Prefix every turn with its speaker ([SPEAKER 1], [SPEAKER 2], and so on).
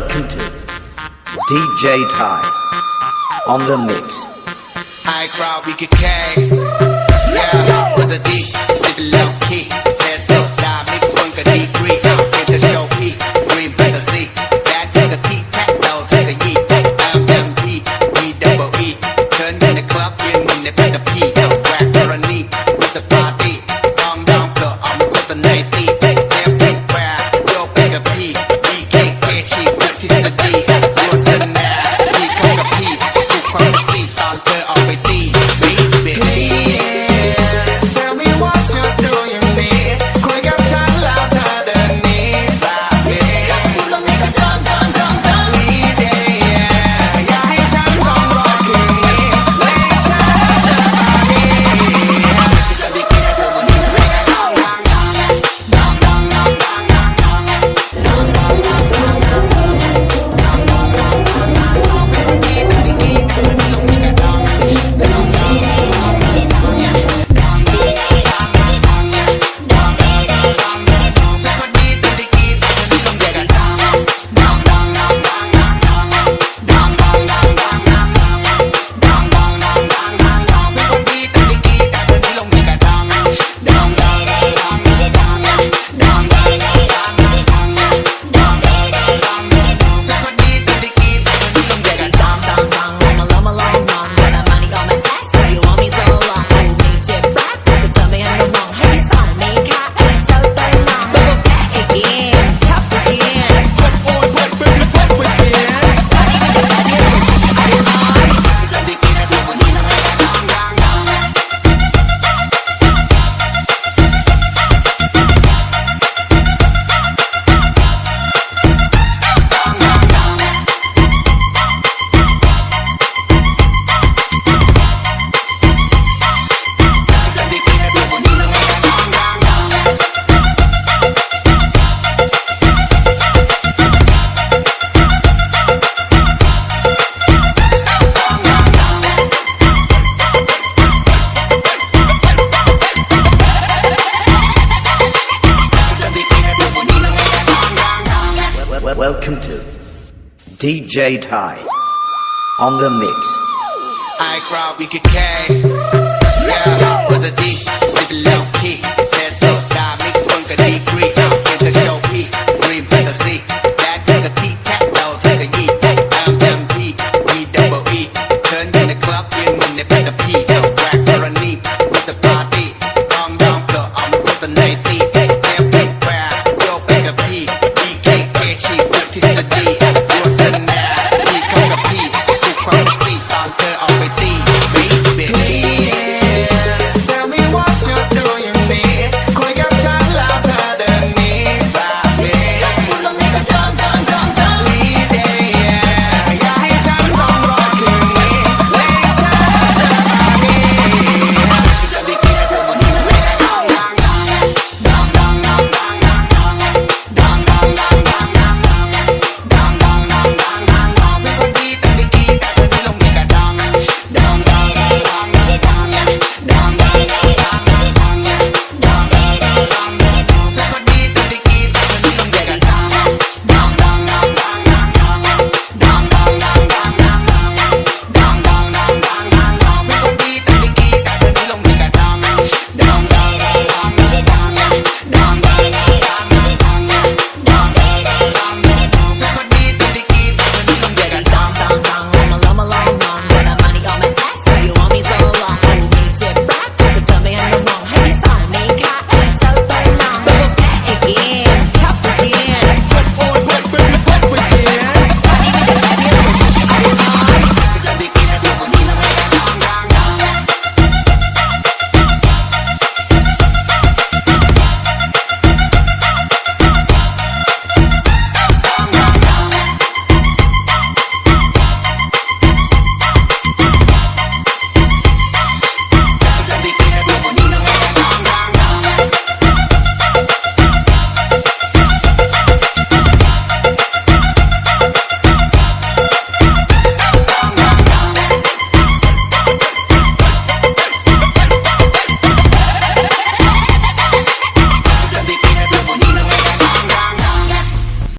[SPEAKER 1] Welcome to DJ Ty on the mix.
[SPEAKER 2] High crowd, we could K. Yeah.
[SPEAKER 1] welcome to DJ Ty on the mix.
[SPEAKER 2] I crowd, we could K. Yeah, with a D.